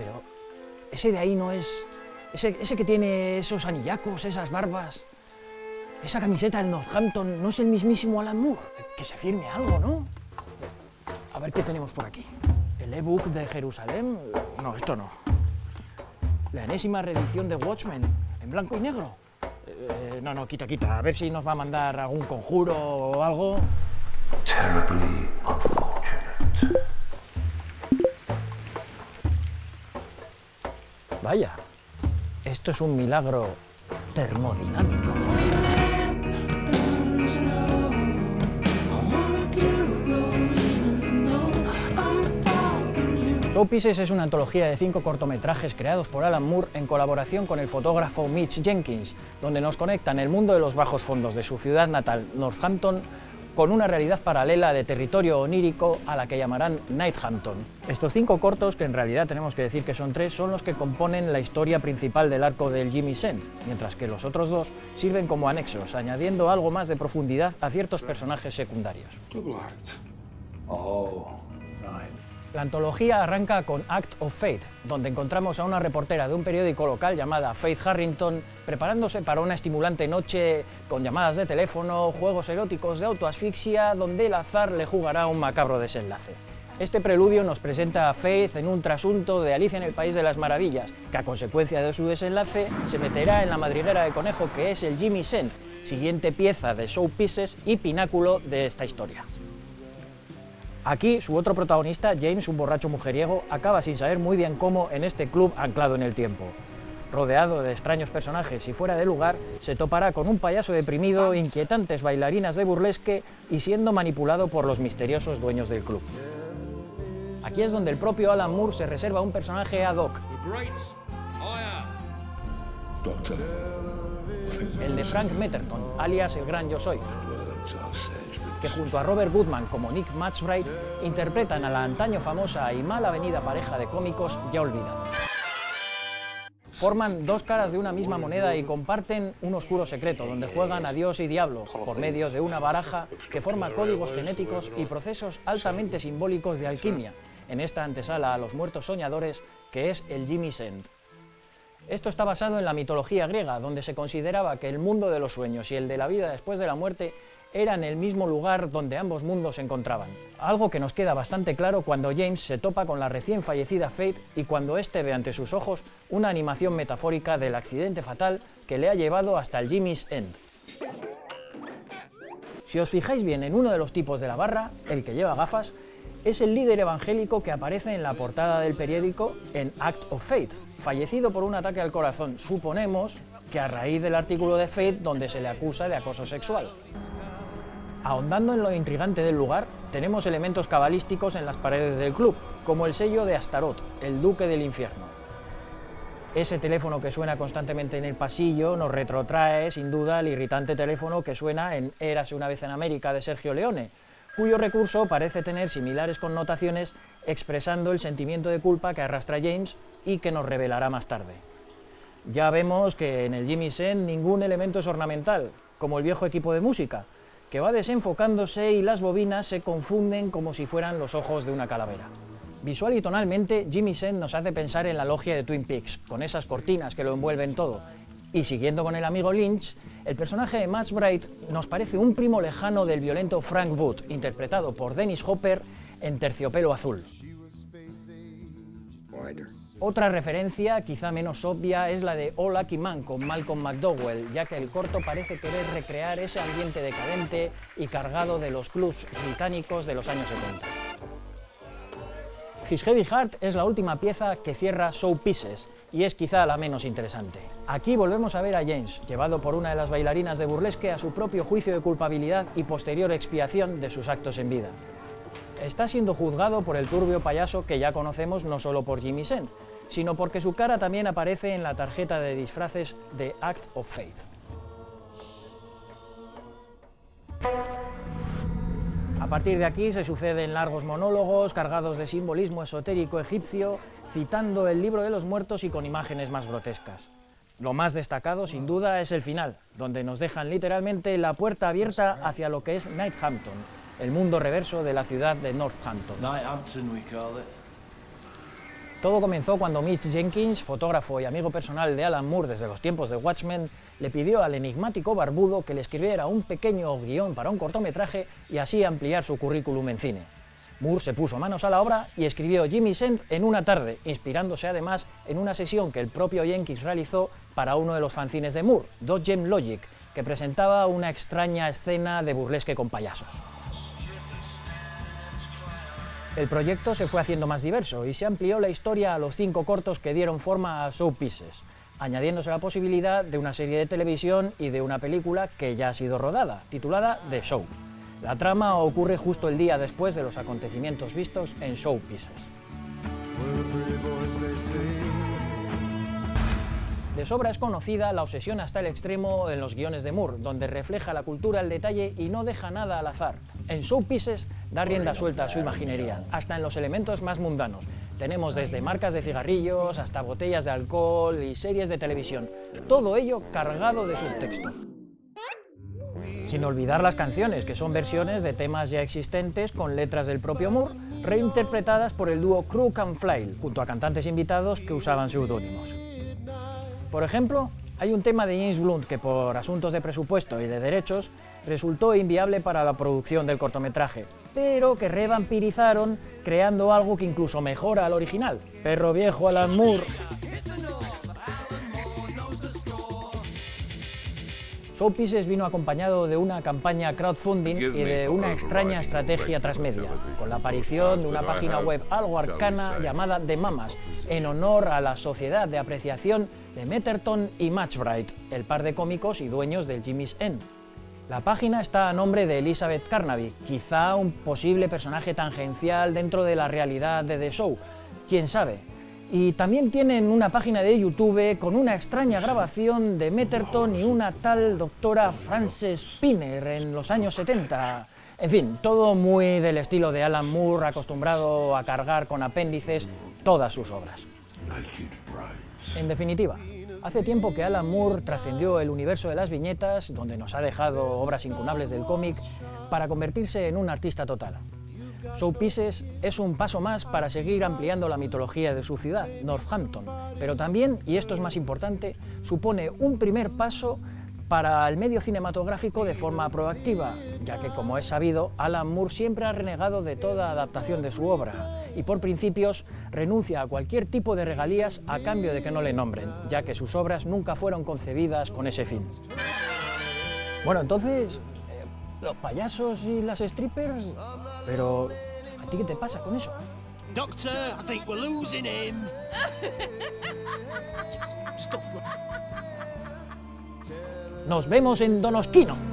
Pero ese de ahí no es... Ese, ese que tiene esos anillacos, esas barbas, esa camiseta del Northampton, ¿no es el mismísimo Alan Moore? Que se firme algo, ¿no? A ver qué tenemos por aquí. ¿El ebook de Jerusalén? No, esto no. La enésima reedición de Watchmen, en blanco y negro. Eh, no, no, quita, quita. A ver si nos va a mandar algún conjuro o algo. Terribly Vaya, esto es un milagro termodinámico. Show Pieces es una antología de cinco cortometrajes creados por Alan Moore en colaboración con el fotógrafo Mitch Jenkins, donde nos conectan el mundo de los bajos fondos de su ciudad natal, Northampton, con una realidad paralela de territorio onírico a la que llamarán Nighthampton. Estos cinco cortos, que en realidad tenemos que decir que son tres, son los que componen la historia principal del arco del Jimmy Send, mientras que los otros dos sirven como anexos, añadiendo algo más de profundidad a ciertos personajes secundarios. Oh, right. La antología arranca con Act of Fate, donde encontramos a una reportera de un periódico local llamada Faith Harrington preparándose para una estimulante noche con llamadas de teléfono, juegos eróticos de autoasfixia, donde el azar le jugará un macabro desenlace. Este preludio nos presenta a Faith en un trasunto de Alicia en el País de las Maravillas, que a consecuencia de su desenlace se meterá en la madriguera de conejo que es el Jimmy Send, siguiente pieza de showpieces y pináculo de esta historia. Aquí, su otro protagonista, James, un borracho mujeriego, acaba sin saber muy bien cómo en este club anclado en el tiempo. Rodeado de extraños personajes y fuera de lugar, se topará con un payaso deprimido, inquietantes bailarinas de burlesque y siendo manipulado por los misteriosos dueños del club. Aquí es donde el propio Alan Moore se reserva un personaje ad hoc, Doctor, el de Frank Metterton, alias el Gran Yo Soy. Que junto a Robert Goodman como Nick Matchbright interpretan a la antaño famosa y mal avenida pareja de cómicos ya olvidados. Forman dos caras de una misma moneda y comparten un oscuro secreto donde juegan a Dios y diablo por medio de una baraja que forma códigos genéticos y procesos altamente simbólicos de alquimia en esta antesala a los muertos soñadores que es el Jimmy's End. Esto está basado en la mitología griega, donde se consideraba que el mundo de los sueños y el de la vida después de la muerte eran el mismo lugar donde ambos mundos se encontraban. Algo que nos queda bastante claro cuando James se topa con la recién fallecida Faith y cuando éste ve ante sus ojos una animación metafórica del accidente fatal que le ha llevado hasta el Jimmy's End. Si os fijáis bien en uno de los tipos de la barra, el que lleva gafas, es el líder evangélico que aparece en la portada del periódico en Act of Faith, fallecido por un ataque al corazón, suponemos que a raíz del artículo de Faith donde se le acusa de acoso sexual. Ahondando en lo intrigante del lugar, tenemos elementos cabalísticos en las paredes del club, como el sello de Astaroth, el duque del infierno. Ese teléfono que suena constantemente en el pasillo nos retrotrae, sin duda, al irritante teléfono que suena en Érase una vez en América de Sergio Leone, cuyo recurso parece tener similares connotaciones expresando el sentimiento de culpa que arrastra James y que nos revelará más tarde. Ya vemos que en el Jimmy Sen ningún elemento es ornamental, como el viejo equipo de música, que va desenfocándose y las bobinas se confunden como si fueran los ojos de una calavera. Visual y tonalmente, Jimmy Sen nos hace pensar en la logia de Twin Peaks, con esas cortinas que lo envuelven todo. Y siguiendo con el amigo Lynch, el personaje de Max Bright nos parece un primo lejano del violento Frank Wood, interpretado por Dennis Hopper en Terciopelo Azul. Otra referencia, quizá menos obvia, es la de All Lucky Man con Malcolm McDowell, ya que el corto parece querer recrear ese ambiente decadente y cargado de los clubs británicos de los años 70. His Heavy Heart es la última pieza que cierra Show Pieces y es quizá la menos interesante. Aquí volvemos a ver a James, llevado por una de las bailarinas de burlesque a su propio juicio de culpabilidad y posterior expiación de sus actos en vida. Está siendo juzgado por el turbio payaso que ya conocemos no solo por Jimmy Send, sino porque su cara también aparece en la tarjeta de disfraces de Act of Faith. A partir de aquí se suceden largos monólogos cargados de simbolismo esotérico egipcio, citando el libro de los muertos y con imágenes más grotescas. Lo más destacado, sin duda, es el final, donde nos dejan literalmente la puerta abierta hacia lo que es Nighthampton, el mundo reverso de la ciudad de Northampton. Todo comenzó cuando Mitch Jenkins, fotógrafo y amigo personal de Alan Moore desde los tiempos de Watchmen, le pidió al enigmático barbudo que le escribiera un pequeño guion para un cortometraje y así ampliar su currículum en cine. Moore se puso manos a la obra y escribió Jimmy Send en una tarde, inspirándose además en una sesión que el propio Jenkins realizó para uno de los fanzines de Moore, Dot Gem Logic, que presentaba una extraña escena de burlesque con payasos. El proyecto se fue haciendo más diverso y se amplió la historia a los cinco cortos que dieron forma a Show Pieces, añadiéndose la posibilidad de una serie de televisión y de una película que ya ha sido rodada, titulada The Show. La trama ocurre justo el día después de los acontecimientos vistos en Show Pieces. De sobra es conocida la obsesión hasta el extremo en los guiones de Moore, donde refleja la cultura al detalle y no deja nada al azar. En Showpieces da rienda suelta a su imaginería, hasta en los elementos más mundanos. Tenemos desde marcas de cigarrillos hasta botellas de alcohol y series de televisión, todo ello cargado de subtexto. Sin olvidar las canciones, que son versiones de temas ya existentes con letras del propio Moore, reinterpretadas por el dúo Crook and Flail, junto a cantantes invitados que usaban seudónimos. Por ejemplo, hay un tema de James Blunt que por asuntos de presupuesto y de derechos resultó inviable para la producción del cortometraje, pero que revampirizaron creando algo que incluso mejora al original. Perro viejo Alan Moore. Showpieces vino acompañado de una campaña crowdfunding y de una extraña estrategia transmedia, con la aparición de una página web algo arcana llamada The Mamas, en honor a la Sociedad de Apreciación de Metterton y Matchbright, el par de cómicos y dueños del Jimmy's End. La página está a nombre de Elizabeth Carnaby, quizá un posible personaje tangencial dentro de la realidad de The Show, quién sabe, y también tienen una página de YouTube con una extraña grabación de Metterton y una tal doctora Frances Spinner en los años 70. En fin, todo muy del estilo de Alan Moore, acostumbrado a cargar con apéndices todas sus obras. En definitiva, hace tiempo que Alan Moore trascendió el universo de las viñetas, donde nos ha dejado obras incunables del cómic, para convertirse en un artista total. Showpieces es un paso más para seguir ampliando la mitología de su ciudad, Northampton, pero también, y esto es más importante, supone un primer paso para el medio cinematográfico de forma proactiva, ya que, como es sabido, Alan Moore siempre ha renegado de toda adaptación de su obra y, por principios, renuncia a cualquier tipo de regalías a cambio de que no le nombren, ya que sus obras nunca fueron concebidas con ese fin. Bueno, entonces, los payasos y las strippers. Pero, ¿a ti qué te pasa con eso? Doctor, I think we're losing him. Nos vemos en Donosquino.